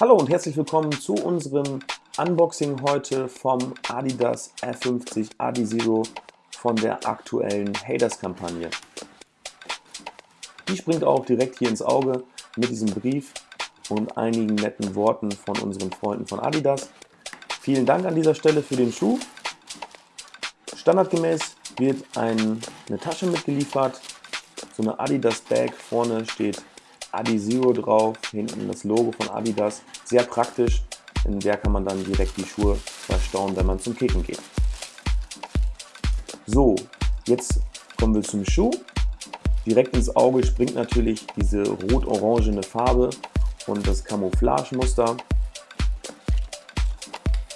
Hallo und herzlich willkommen zu unserem Unboxing heute vom Adidas R50 Adizero von der aktuellen Haters-Kampagne. Die springt auch direkt hier ins Auge mit diesem Brief und einigen netten Worten von unseren Freunden von Adidas. Vielen Dank an dieser Stelle für den Schuh. Standardgemäß wird ein, eine Tasche mitgeliefert, so eine Adidas Bag, vorne steht Adi Zero drauf, hinten das Logo von Adidas. Sehr praktisch, in der kann man dann direkt die Schuhe verstauen, wenn man zum Kicken geht. So, jetzt kommen wir zum Schuh. Direkt ins Auge springt natürlich diese rot-orangene Farbe und das Camouflage-Muster.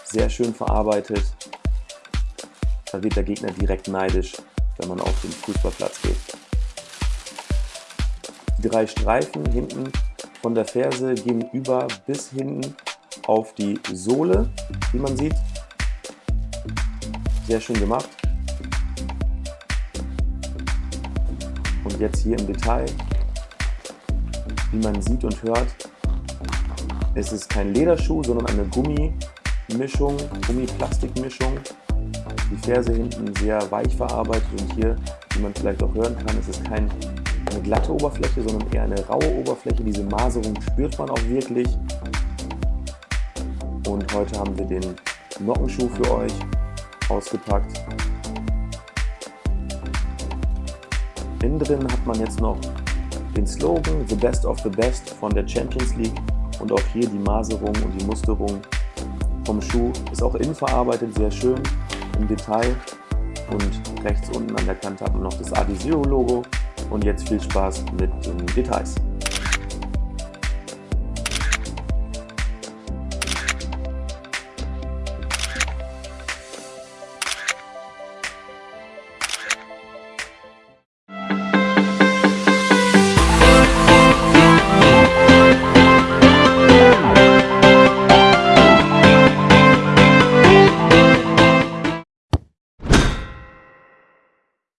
Sehr schön verarbeitet. Da wird der Gegner direkt neidisch, wenn man auf den Fußballplatz geht. Die drei Streifen hinten von der Ferse gehen über bis hinten auf die Sohle, wie man sieht. Sehr schön gemacht. Und jetzt hier im Detail, wie man sieht und hört, es ist kein Lederschuh, sondern eine Gummimischung, Gummiplastikmischung. Die Ferse hinten sehr weich verarbeitet und hier, wie man vielleicht auch hören kann, es ist kein eine glatte Oberfläche, sondern eher eine raue Oberfläche. Diese Maserung spürt man auch wirklich. Und heute haben wir den Nockenschuh für euch ausgepackt. Innen drin hat man jetzt noch den Slogan The Best of the Best von der Champions League und auch hier die Maserung und die Musterung vom Schuh ist auch innen verarbeitet, sehr schön im Detail und rechts unten an der Kante hat man noch das Adizero Logo und jetzt viel Spaß mit den Details.